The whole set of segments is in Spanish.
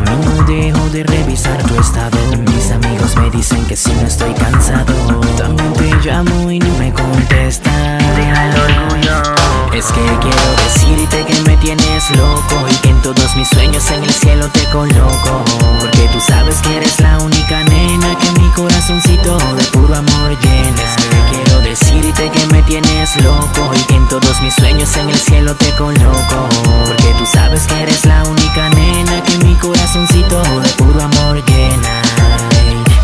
No dejo de revisar tu estado Mis amigos me dicen que si no estoy cansado También te llamo y no me contestas todos mis sueños en el cielo te coloco. Porque tú sabes que eres la única nena Que mi corazoncito de puro amor llena. Es que quiero decirte que me tienes loco. Y que en todos mis sueños en el cielo te coloco. Porque tú sabes que eres la única nena Que mi corazoncito de puro amor llena.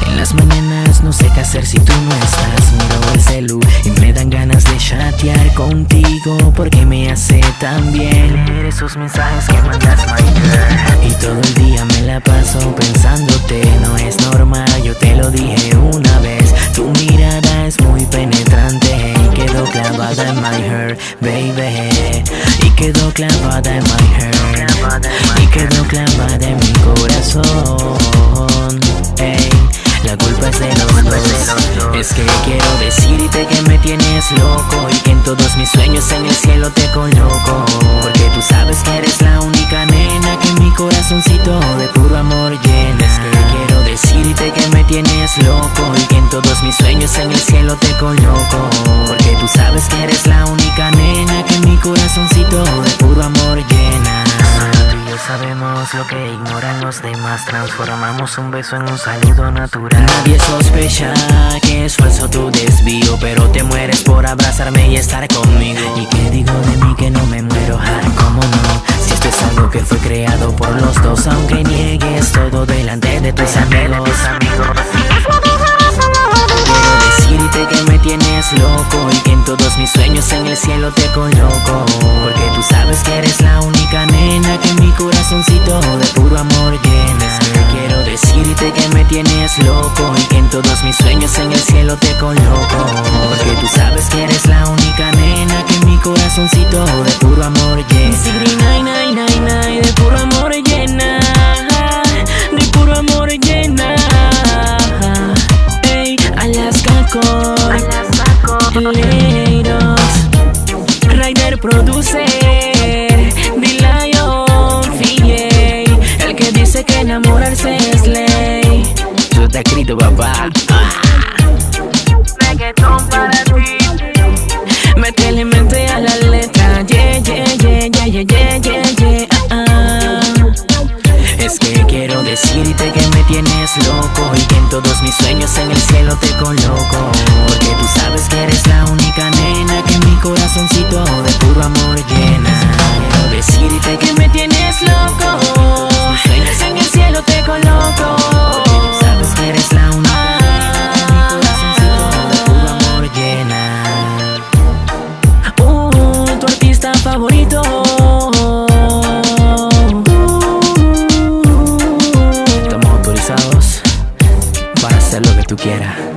En las mañanas no sé qué hacer si tú no estás. Miro el celu y me dan ganas de chatear contigo Porque me hace tan bien Esos mensajes que mandas my girl y todo el día me la paso pensándote No es normal, yo te lo dije una vez. Tu mirada es muy penetrante Y quedó clavada en my heart, baby. Y quedó clavada en my heart Y quedó clavada en mi corazón Ey, la culpa es de los dos. Es que quiero decirte que me tienes loco todos mis sueños en el cielo te coloco. Porque tú sabes que eres la única nena Que mi corazoncito de puro amor llena. Es que quiero decirte que me tienes loco Y que en todos mis sueños en el cielo te coloco los demás Transformamos un beso en un saludo natural Nadie sospecha que es falso tu desvío Pero te mueres por abrazarme y estar conmigo ¿Y qué digo de mí que no me muero? Ah, ¿cómo no? Si esto es algo que fue creado por los dos Aunque niegues todo delante de tus amigos Quiero decirte que me tienes loco Y que en todos mis sueños en el cielo te coloco Porque tú sabes que eres la única nena Que mi corazoncito de puro amor llena Quiero decirte que me tienes loco Y que en todos mis sueños en el cielo te coloco. Porque tú sabes que eres la única nena Que mi corazoncito de puro amor llena. De puro amor llena. De puro amor llena. Ey, Alaska Core Leiros Rider Producer Te escrito papá. Reggaeton para ti. Métele mente a la letra. Yeah, yeah, yeah, yeah, yeah, yeah, yeah, yeah. Ah, ah. Es que quiero decirte que me tienes loco Y que en todos mis sueños en el cielo te coloco. Porque tú sabes que eres la única nena Que mi corazoncito de puro amor llena. Quiero decirte que Estamos autorizados para hacer lo que tú quieras.